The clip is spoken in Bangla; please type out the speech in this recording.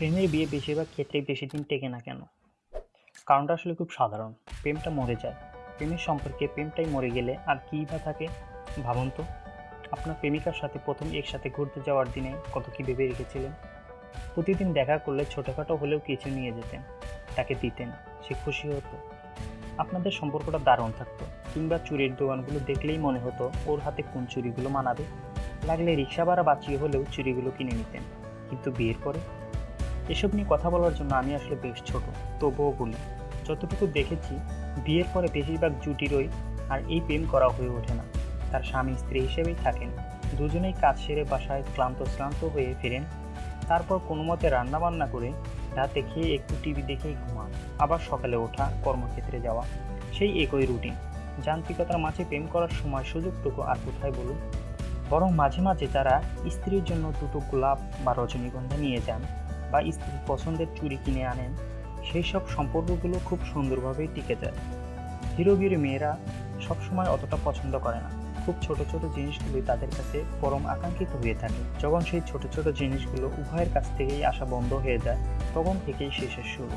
প্রেমের বিয়ে বেশিরভাগ ক্ষেত্রেই বেশি দিন টেকে না কেন? কারণটা আসলে খুব সাধারণ। প্রেমটা মরে যায়। প্রেমের সম্পর্কে প্রেমটাই মরে গেলে আর কী বা থাকে? ভাবুন তো। আপনার প্রেমিকার সাথে প্রথম একসাথে ঘুরতে যাওয়ার দিনে কত কী ভেবে রেখেছিলেন? প্রতিদিন দেখা করলে ছোটোখাটো হলেও কিছু নিয়ে যেতেন। তাকে দিতেন। সে খুশি হতো। আপনাদের সম্পর্কটা দারুণ থাকতো। কিংবা চুরির দোকানগুলো দেখলেই মনে হতো ওর হাতে কোন চুরিগুলো মানাবে। লাগলে রিক্সা ভাড়া বাঁচিয়ে হলেও চুরিগুলো কিনে নিতেন। কিন্তু বিয়ের পরে এসব নিয়ে কথা বলার জন্য আমি আসলে বেশ ছোট, তবুও বলি, যতটুকু দেখেছি, বিয়ের পরে বেশিরভাগ জুটিরই আর এই প্রেম করা হয়ে ওঠে না। তার স্বামী স্ত্রী হিসেবেই থাকেন, দুজনেই কাজ সেরে বাসায় ক্লান্ত শ্রান্ত হয়ে ফেরেন, তারপর কোনো মতে রান্না বান্না করে রাতে খেয়ে একটু টিভি দেখেই ঘুমান, আবার সকালে ওঠা, কর্মক্ষেত্রে যাওয়া, সেই একই রুটিন। যান্ত্রিকতার মাঝে প্রেম করার সময় সুযোগটুকু আর কোথায় বলুন? বরং মাঝে মাঝে তারা স্ত্রীর জন্য দুটো গোলাপ বা রজনীগন্ধা নিয়ে যান বা স্ত্রীর পছন্দের চুরি কিনে আনেন, সেই সব সম্পর্কগুলো খুব সুন্দরভাবেই টিকে যায়। হিরোগির হিরো মেয়েরা সবসময় অতটা পছন্দ করে না। খুব ছোট ছোট জিনিসগুলোই তাদের কাছে পরম আকাঙ্ক্ষিত হয়ে থাকে। যখন সেই ছোট ছোট জিনিসগুলো উভয়ের কাছ থেকেই আসা বন্ধ হয়ে যায়, তখন থেকেই শেষের শুরু।